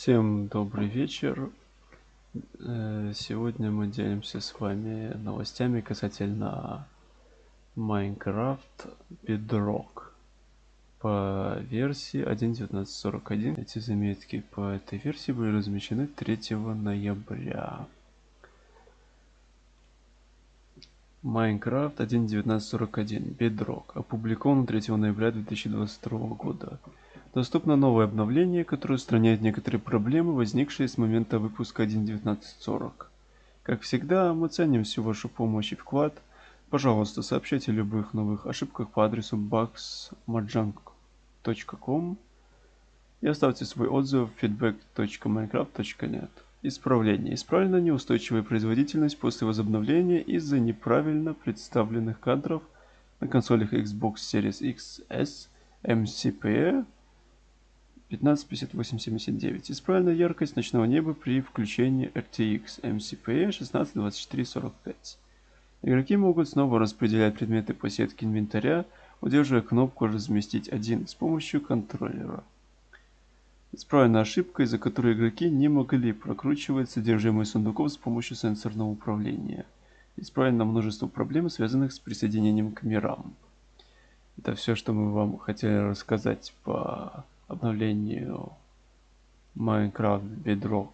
Всем добрый вечер. Э, Сегодня мы делимся с вами новостями касательно Minecraft Bedrock по версии 1.19.41. Эти заметки по этой версии были размещены 3 ноября. Minecraft 1.19.41 Bedrock опубликован 3 ноября 2022 года. Доступно новое обновление, которое устраняет некоторые проблемы, возникшие с момента выпуска 1.19.40. Как всегда, мы ценим всю вашу помощь и вклад. Пожалуйста, сообщайте о любых новых ошибках по адресу bugsmajang.com и оставьте свой отзыв в feedback.minecraft.net. Исправление. Исправлена неустойчивая производительность после возобновления из-за неправильно представленных кадров на консолях Xbox Series X S MCPE 155879. Исправлена яркость ночного неба при включении RTX MCPE 162445. Игроки могут снова распределять предметы по сетке инвентаря, удерживая кнопку «Разместить один» с помощью контроллера. Исправлена ошибка, из-за которой игроки не могли прокручивать содержимое сундуков с помощью сенсорного управления. Исправлено множество проблем, связанных с присоединением к мирам. Это все, что мы вам хотели рассказать по обновлению Minecraft Bedrock